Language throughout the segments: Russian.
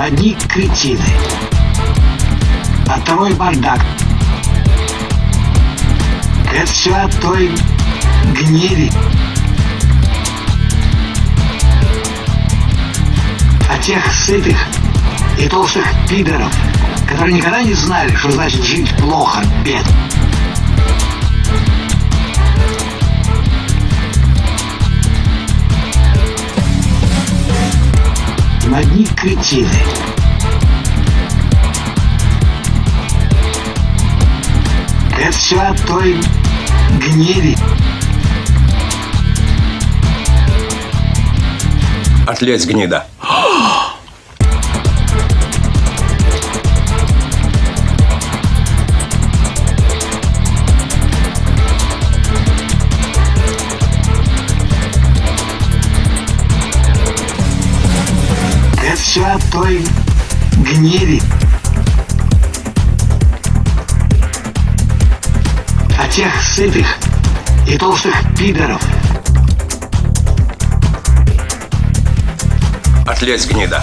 Одни кретины. Оттого и бардак. Это все от той гнили. От тех сытых и толстых пидоров, которые никогда не знали, что значит жить плохо, бед. Кретины. Это все от той гнили. Отлезь, гнида. Все от той гнили. От тех сытых и толстых пидоров. Отлезь, гнида.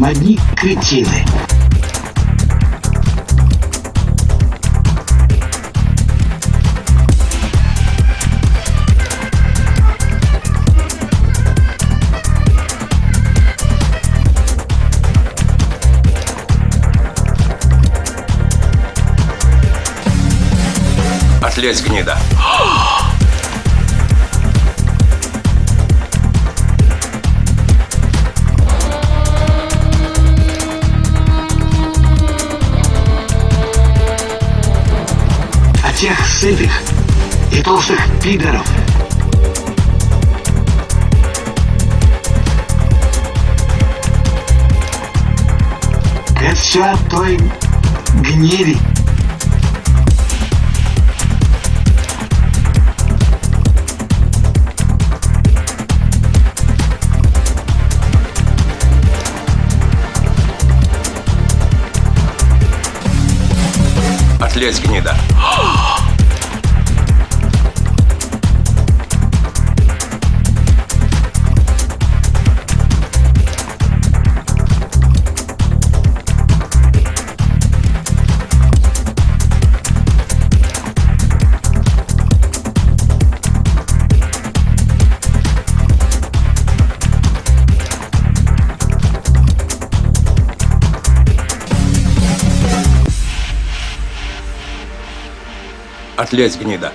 Одни кретины. Отлезь, гнида. От тех сытых и толстых пидоров. Это все от той гнили. Отлезь, гнида. Отлезь, гнида.